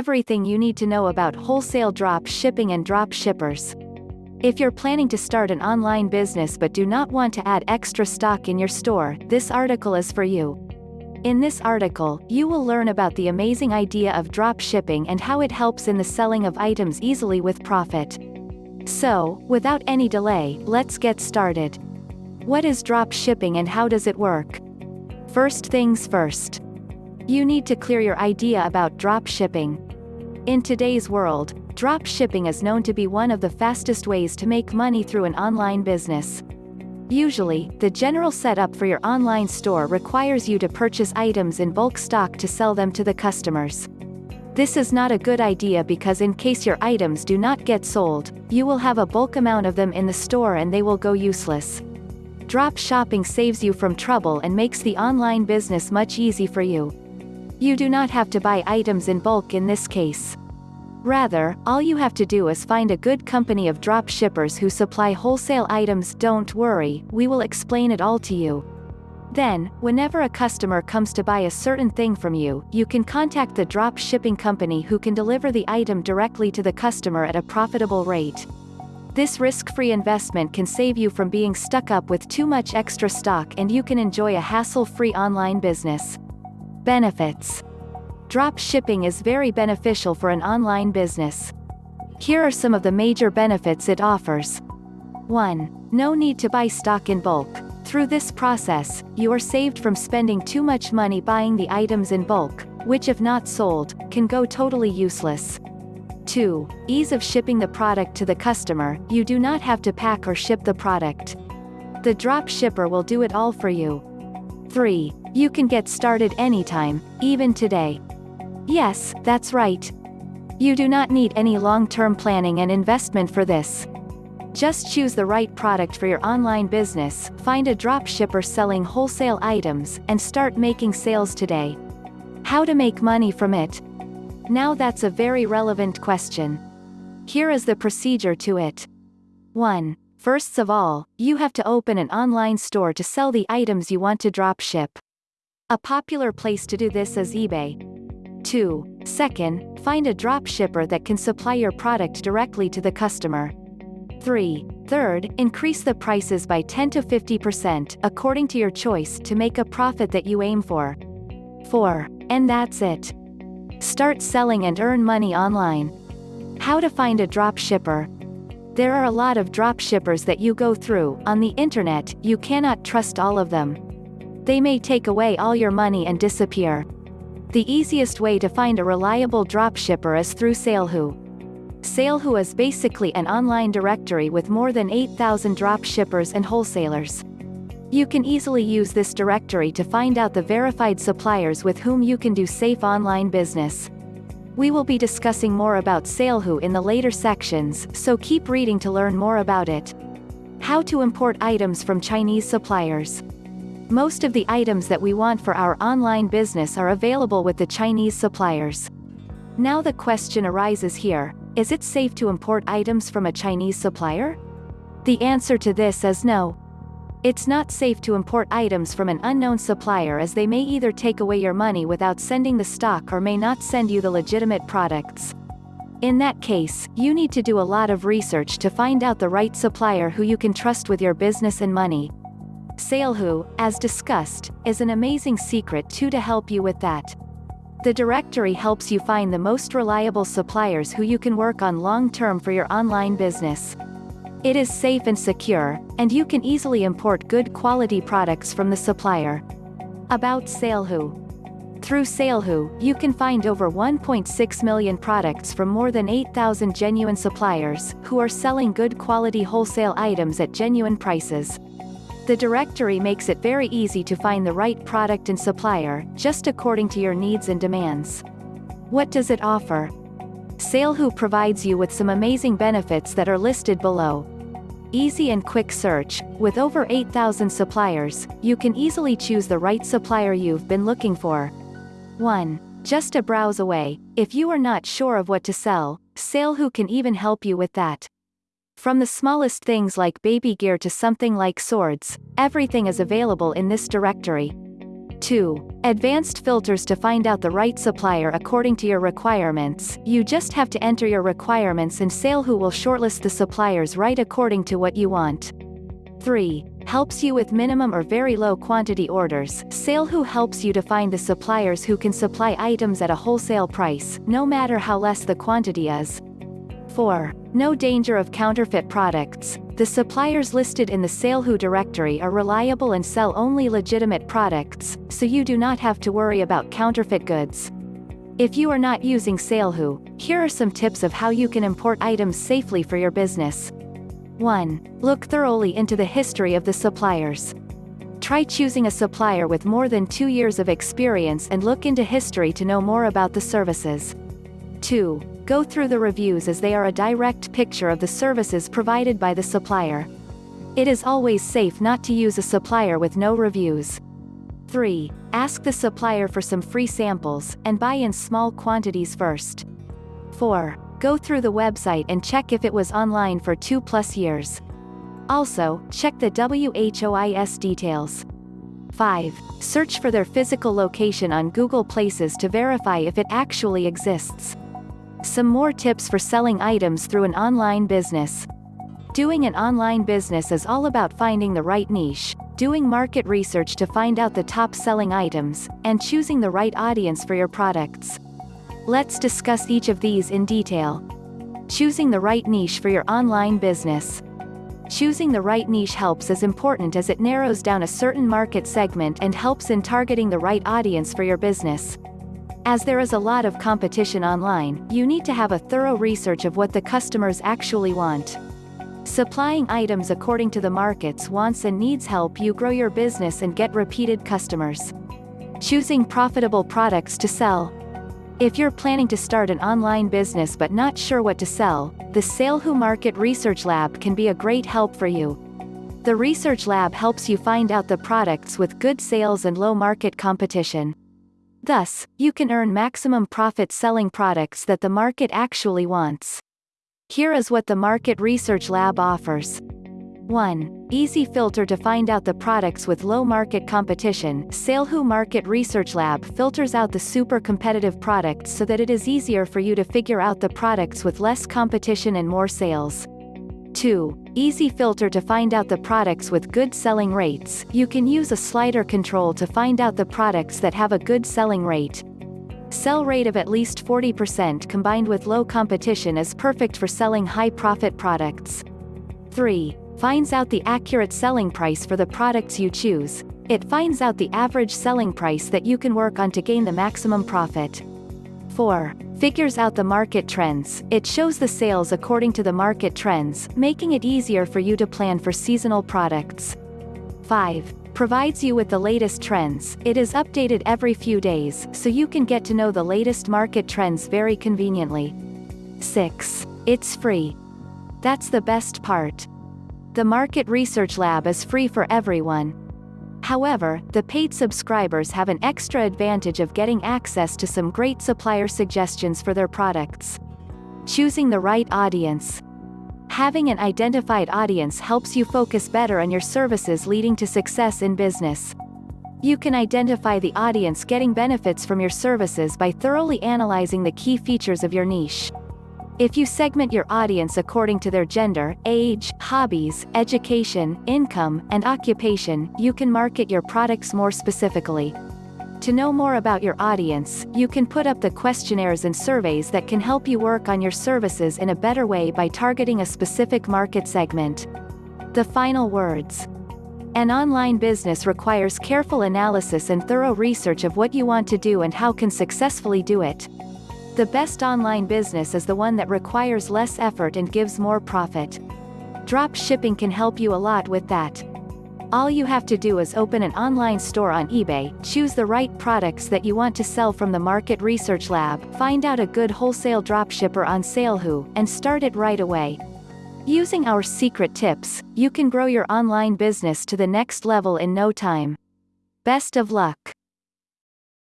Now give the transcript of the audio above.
everything you need to know about wholesale drop shipping and drop shippers. If you're planning to start an online business but do not want to add extra stock in your store, this article is for you. In this article, you will learn about the amazing idea of drop shipping and how it helps in the selling of items easily with profit. So, without any delay, let's get started. What is drop shipping and how does it work? First things first. You need to clear your idea about drop shipping. In today's world, drop shipping is known to be one of the fastest ways to make money through an online business. Usually, the general setup for your online store requires you to purchase items in bulk stock to sell them to the customers. This is not a good idea because in case your items do not get sold, you will have a bulk amount of them in the store and they will go useless. Drop shipping saves you from trouble and makes the online business much easy for you. You do not have to buy items in bulk in this case. Rather, all you have to do is find a good company of drop shippers who supply wholesale items. Don't worry, we will explain it all to you. Then, whenever a customer comes to buy a certain thing from you, you can contact the drop shipping company who can deliver the item directly to the customer at a profitable rate. This risk-free investment can save you from being stuck up with too much extra stock and you can enjoy a hassle-free online business. Benefits Drop shipping is very beneficial for an online business. Here are some of the major benefits it offers. 1. No need to buy stock in bulk. Through this process, you are saved from spending too much money buying the items in bulk, which if not sold, can go totally useless. 2. Ease of shipping the product to the customer, you do not have to pack or ship the product. The drop shipper will do it all for you. 3. You can get started anytime, even today. Yes, that's right. You do not need any long-term planning and investment for this. Just choose the right product for your online business, find a drop shipper selling wholesale items, and start making sales today. How to make money from it? Now that's a very relevant question. Here is the procedure to it. 1. First of all, you have to open an online store to sell the items you want to drop ship. A popular place to do this is eBay. 2. Second, find a drop shipper that can supply your product directly to the customer. 3. Third, increase the prices by 10 to 50% according to your choice to make a profit that you aim for. 4. And that's it. Start selling and earn money online. How to find a drop shipper. There are a lot of drop shippers that you go through, on the internet, you cannot trust all of them. They may take away all your money and disappear. The easiest way to find a reliable dropshipper is through Salehoo. Salehoo is basically an online directory with more than 8,000 dropshippers and wholesalers. You can easily use this directory to find out the verified suppliers with whom you can do safe online business. We will be discussing more about Salehoo in the later sections, so keep reading to learn more about it. How to import items from Chinese suppliers. Most of the items that we want for our online business are available with the Chinese suppliers. Now the question arises here, is it safe to import items from a Chinese supplier? The answer to this is no. It's not safe to import items from an unknown supplier as they may either take away your money without sending the stock or may not send you the legitimate products. In that case, you need to do a lot of research to find out the right supplier who you can trust with your business and money. Salehoo, as discussed, is an amazing secret too to help you with that. The directory helps you find the most reliable suppliers who you can work on long-term for your online business. It is safe and secure, and you can easily import good quality products from the supplier. About Salehoo. Through Salehoo, you can find over 1.6 million products from more than 8,000 genuine suppliers, who are selling good quality wholesale items at genuine prices. The directory makes it very easy to find the right product and supplier, just according to your needs and demands. What does it offer? Salehoo provides you with some amazing benefits that are listed below. Easy and quick search, with over 8,000 suppliers, you can easily choose the right supplier you've been looking for. 1. Just a browse away, if you are not sure of what to sell, Salehoo can even help you with that. From the smallest things like baby gear to something like swords, everything is available in this directory. 2. Advanced filters to find out the right supplier according to your requirements. You just have to enter your requirements and SaleHoo will shortlist the suppliers right according to what you want. 3. Helps you with minimum or very low quantity orders. SaleHoo helps you to find the suppliers who can supply items at a wholesale price, no matter how less the quantity is. 4. No danger of counterfeit products. The suppliers listed in the SaleHoo directory are reliable and sell only legitimate products, so you do not have to worry about counterfeit goods. If you are not using SaleHoo, here are some tips of how you can import items safely for your business. 1. Look thoroughly into the history of the suppliers. Try choosing a supplier with more than two years of experience and look into history to know more about the services. 2. Go through the reviews as they are a direct picture of the services provided by the supplier. It is always safe not to use a supplier with no reviews. 3. Ask the supplier for some free samples, and buy in small quantities first. 4. Go through the website and check if it was online for 2 plus years. Also, check the WHOIS details. 5. Search for their physical location on Google Places to verify if it actually exists. Some more tips for selling items through an online business. Doing an online business is all about finding the right niche, doing market research to find out the top selling items, and choosing the right audience for your products. Let's discuss each of these in detail. Choosing the right niche for your online business. Choosing the right niche helps as important as it narrows down a certain market segment and helps in targeting the right audience for your business. As there is a lot of competition online, you need to have a thorough research of what the customers actually want. Supplying items according to the market's wants and needs help you grow your business and get repeated customers. Choosing profitable products to sell. If you're planning to start an online business but not sure what to sell, the SaleHoo Market Research Lab can be a great help for you. The Research Lab helps you find out the products with good sales and low market competition. Thus, you can earn maximum profit selling products that the market actually wants. Here is what the Market Research Lab offers. 1. Easy filter to find out the products with low market competition. SaleHoo Market Research Lab filters out the super competitive products so that it is easier for you to figure out the products with less competition and more sales. 2. Easy filter to find out the products with good selling rates. You can use a slider control to find out the products that have a good selling rate. Sell rate of at least 40% combined with low competition is perfect for selling high profit products. 3. Finds out the accurate selling price for the products you choose. It finds out the average selling price that you can work on to gain the maximum profit. 4. Figures out the market trends. It shows the sales according to the market trends, making it easier for you to plan for seasonal products. 5. Provides you with the latest trends. It is updated every few days, so you can get to know the latest market trends very conveniently. 6. It's free. That's the best part. The Market Research Lab is free for everyone, However, the paid subscribers have an extra advantage of getting access to some great supplier suggestions for their products. Choosing the right audience. Having an identified audience helps you focus better on your services leading to success in business. You can identify the audience getting benefits from your services by thoroughly analyzing the key features of your niche. If you segment your audience according to their gender, age, hobbies, education, income, and occupation, you can market your products more specifically. To know more about your audience, you can put up the questionnaires and surveys that can help you work on your services in a better way by targeting a specific market segment. The final words. An online business requires careful analysis and thorough research of what you want to do and how can successfully do it. The best online business is the one that requires less effort and gives more profit. Drop shipping can help you a lot with that. All you have to do is open an online store on eBay, choose the right products that you want to sell from the Market Research Lab, find out a good wholesale dropshipper on SaleHoo, and start it right away. Using our secret tips, you can grow your online business to the next level in no time. Best of luck!